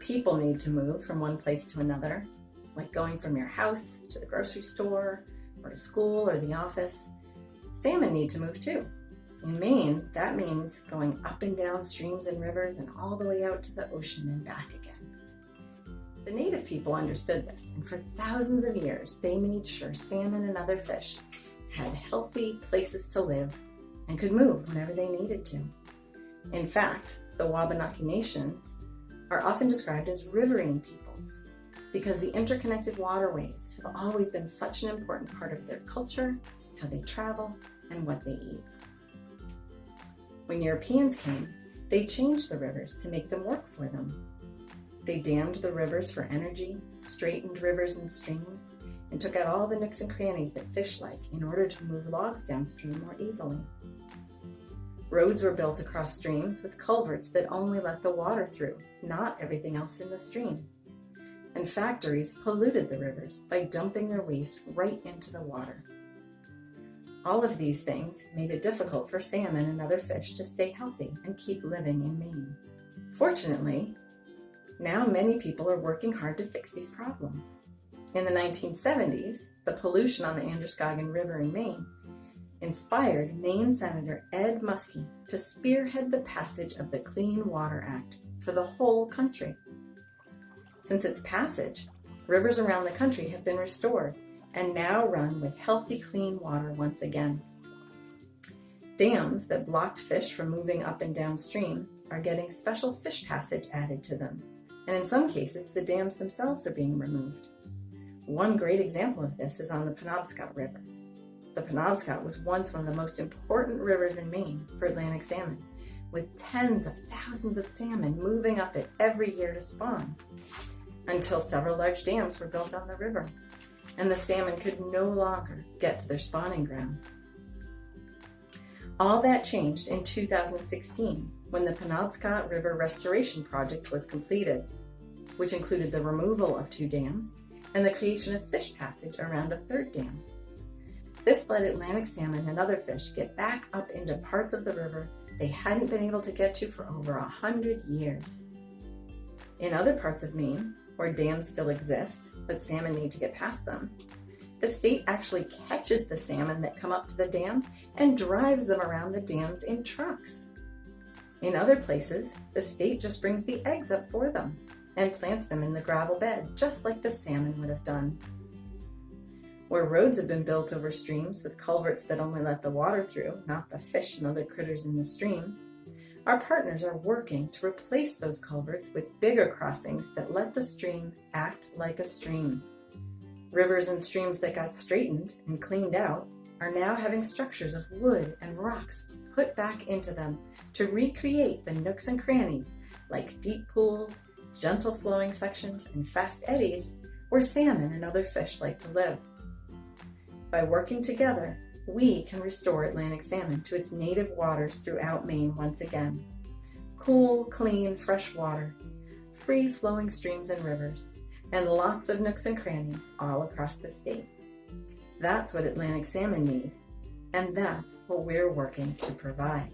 people need to move from one place to another, like going from your house to the grocery store or to school or the office, salmon need to move too. In Maine, that means going up and down streams and rivers and all the way out to the ocean and back again. The native people understood this, and for thousands of years, they made sure salmon and other fish had healthy places to live and could move whenever they needed to. In fact, the Wabanaki nations are often described as riverine peoples because the interconnected waterways have always been such an important part of their culture, how they travel, and what they eat. When Europeans came, they changed the rivers to make them work for them. They dammed the rivers for energy, straightened rivers and streams, and took out all the nooks and crannies that fish like in order to move logs downstream more easily. Roads were built across streams with culverts that only let the water through, not everything else in the stream. And factories polluted the rivers by dumping their waste right into the water. All of these things made it difficult for salmon and other fish to stay healthy and keep living in Maine. Fortunately, now many people are working hard to fix these problems. In the 1970s, the pollution on the Androscoggin River in Maine inspired Maine Senator Ed Muskie to spearhead the passage of the Clean Water Act for the whole country. Since its passage, rivers around the country have been restored and now run with healthy, clean water once again. Dams that blocked fish from moving up and downstream are getting special fish passage added to them, and in some cases, the dams themselves are being removed. One great example of this is on the Penobscot River. The Penobscot was once one of the most important rivers in Maine for Atlantic salmon, with tens of thousands of salmon moving up it every year to spawn, until several large dams were built on the river and the salmon could no longer get to their spawning grounds. All that changed in 2016 when the Penobscot River Restoration Project was completed, which included the removal of two dams and the creation of fish passage around a third dam. This let Atlantic salmon and other fish get back up into parts of the river they hadn't been able to get to for over a hundred years. In other parts of Maine, where dams still exist, but salmon need to get past them. The state actually catches the salmon that come up to the dam and drives them around the dams in trucks. In other places, the state just brings the eggs up for them and plants them in the gravel bed, just like the salmon would have done. Where roads have been built over streams with culverts that only let the water through, not the fish and other critters in the stream, our partners are working to replace those culverts with bigger crossings that let the stream act like a stream. Rivers and streams that got straightened and cleaned out are now having structures of wood and rocks put back into them to recreate the nooks and crannies like deep pools, gentle flowing sections, and fast eddies where salmon and other fish like to live. By working together, we can restore Atlantic salmon to its native waters throughout Maine once again. Cool, clean, fresh water, free flowing streams and rivers, and lots of nooks and crannies all across the state. That's what Atlantic salmon need, and that's what we're working to provide.